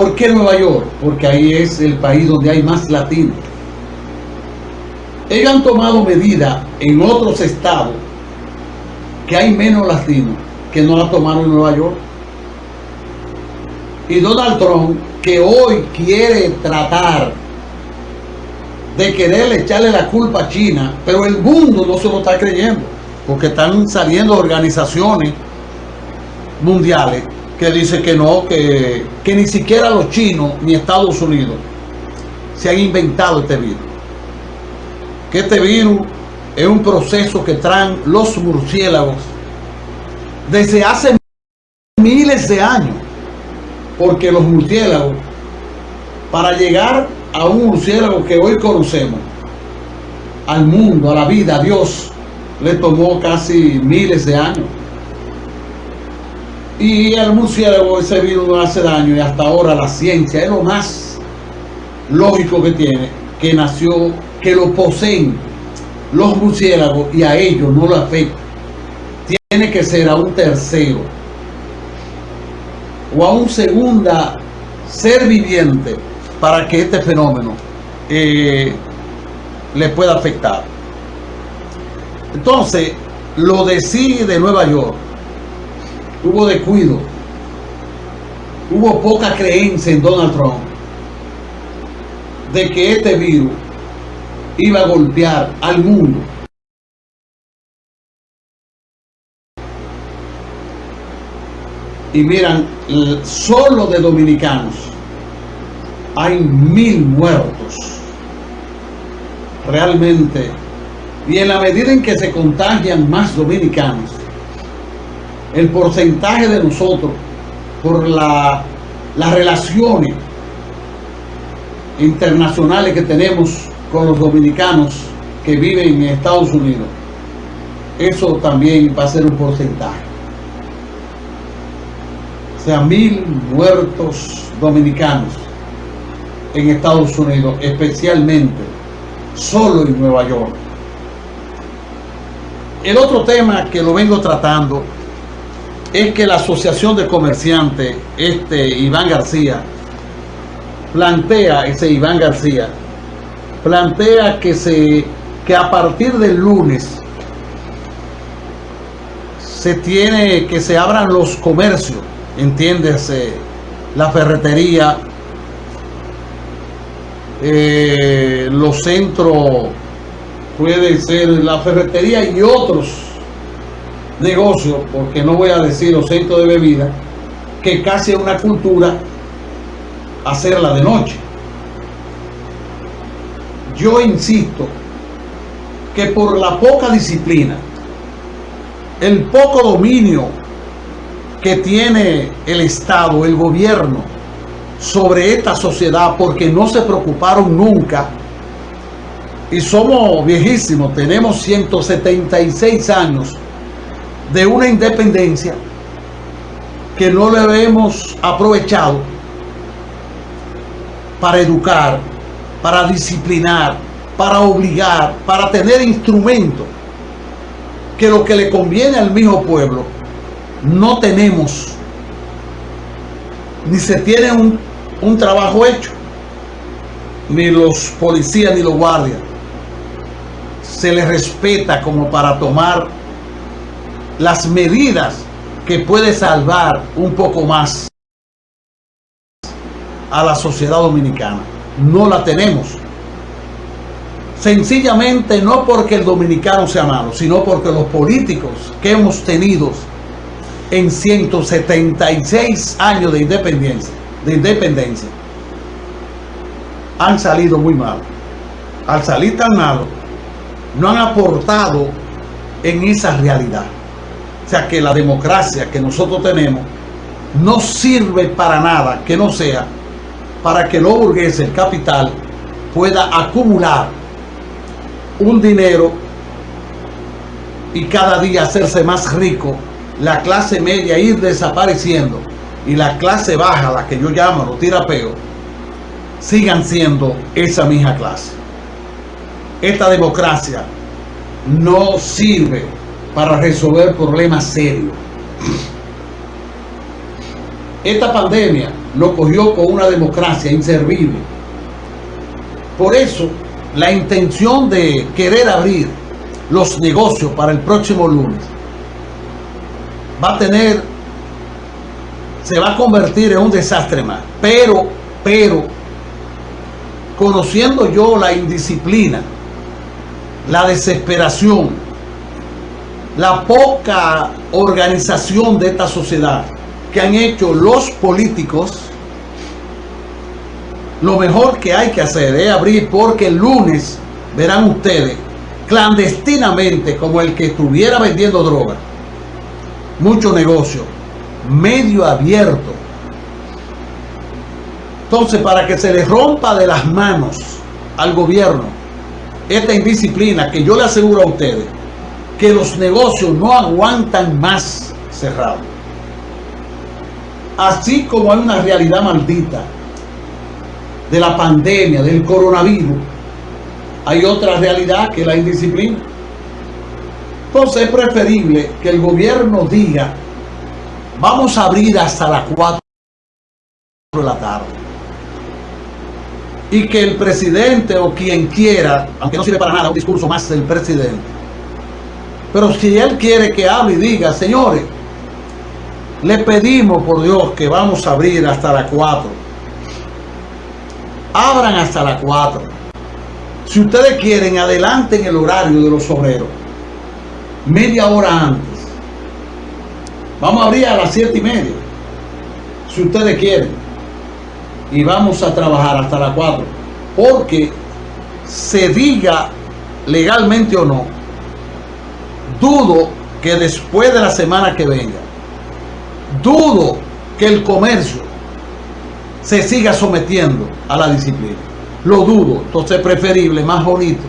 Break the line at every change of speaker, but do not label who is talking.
¿Por qué Nueva York? Porque ahí es el país donde hay más latinos. Ellos han tomado medidas en otros estados que hay menos latinos que no la tomaron en Nueva York. Y Donald Trump, que hoy quiere tratar de quererle echarle la culpa a China, pero el mundo no se lo está creyendo, porque están saliendo organizaciones mundiales que dicen que no, que, que ni siquiera los chinos ni Estados Unidos se han inventado este virus. Que este virus es un proceso que traen los murciélagos desde hace miles de años. Porque los murciélagos, para llegar a un murciélago que hoy conocemos, al mundo, a la vida, a Dios, le tomó casi miles de años. Y el murciélago ese virus no hace daño y hasta ahora la ciencia es lo más lógico que tiene, que nació, que lo poseen los murciélagos y a ellos no lo afecta. Tiene que ser a un tercero o a un segunda ser viviente para que este fenómeno eh, le pueda afectar. Entonces, lo de sí de Nueva York, hubo descuido, hubo poca creencia en Donald Trump de que este virus iba a golpear al mundo. Y miran, solo de dominicanos hay mil muertos. Realmente. Y en la medida en que se contagian más dominicanos, el porcentaje de nosotros por la, las relaciones internacionales que tenemos con los dominicanos que viven en Estados Unidos, eso también va a ser un porcentaje. O sea, mil muertos dominicanos en Estados Unidos, especialmente solo en Nueva York. El otro tema que lo vengo tratando es que la Asociación de Comerciantes, este Iván García, plantea, ese Iván García, plantea que, se, que a partir del lunes se tiene que se abran los comercios, entiéndese, la ferretería, eh, los centros, puede ser la ferretería y otros negocios, porque no voy a decir los de bebida, que casi es una cultura hacerla de noche. Yo insisto que por la poca disciplina, el poco dominio que tiene el Estado, el gobierno, sobre esta sociedad, porque no se preocuparon nunca, y somos viejísimos, tenemos 176 años de una independencia que no le hemos aprovechado para educar, para disciplinar, para obligar, para tener instrumentos que lo que le conviene al mismo pueblo no tenemos ni se tiene un, un trabajo hecho ni los policías ni los guardias. Se les respeta como para tomar las medidas que puede salvar un poco más a la sociedad dominicana. No la tenemos. Sencillamente no porque el dominicano sea malo, sino porque los políticos que hemos tenido en 176 años de independencia, de independencia han salido muy mal. Al salir tan mal, no han aportado en esa realidad. O sea que la democracia que nosotros tenemos no sirve para nada que no sea para que los burgueses, el capital, pueda acumular un dinero y cada día hacerse más rico, la clase media ir desapareciendo y la clase baja, la que yo llamo los tirapeos, sigan siendo esa misma clase. Esta democracia no sirve para resolver problemas serios. esta pandemia lo cogió con una democracia inservible. Por eso, la intención de querer abrir los negocios para el próximo lunes va a tener, se va a convertir en un desastre más. Pero, pero, conociendo yo la indisciplina, la desesperación, la poca organización de esta sociedad que han hecho los políticos, lo mejor que hay que hacer es abrir porque el lunes verán ustedes clandestinamente como el que estuviera vendiendo droga mucho negocio medio abierto. Entonces para que se le rompa de las manos al gobierno esta indisciplina que yo le aseguro a ustedes que los negocios no aguantan más cerrados así como hay una realidad maldita de la pandemia, del coronavirus, hay otra realidad que la indisciplina. Entonces es preferible que el gobierno diga, vamos a abrir hasta las 4 de la tarde. Y que el presidente o quien quiera, aunque no sirve para nada un discurso más del presidente, pero si él quiere que hable y diga, señores, le pedimos por Dios que vamos a abrir hasta las 4 abran hasta las 4. Si ustedes quieren, adelanten el horario de los obreros. Media hora antes. Vamos a abrir a las 7 y media. Si ustedes quieren. Y vamos a trabajar hasta las 4. Porque se diga legalmente o no, dudo que después de la semana que venga, dudo que el comercio se siga sometiendo a la disciplina. Lo dudo, entonces es preferible, más bonito,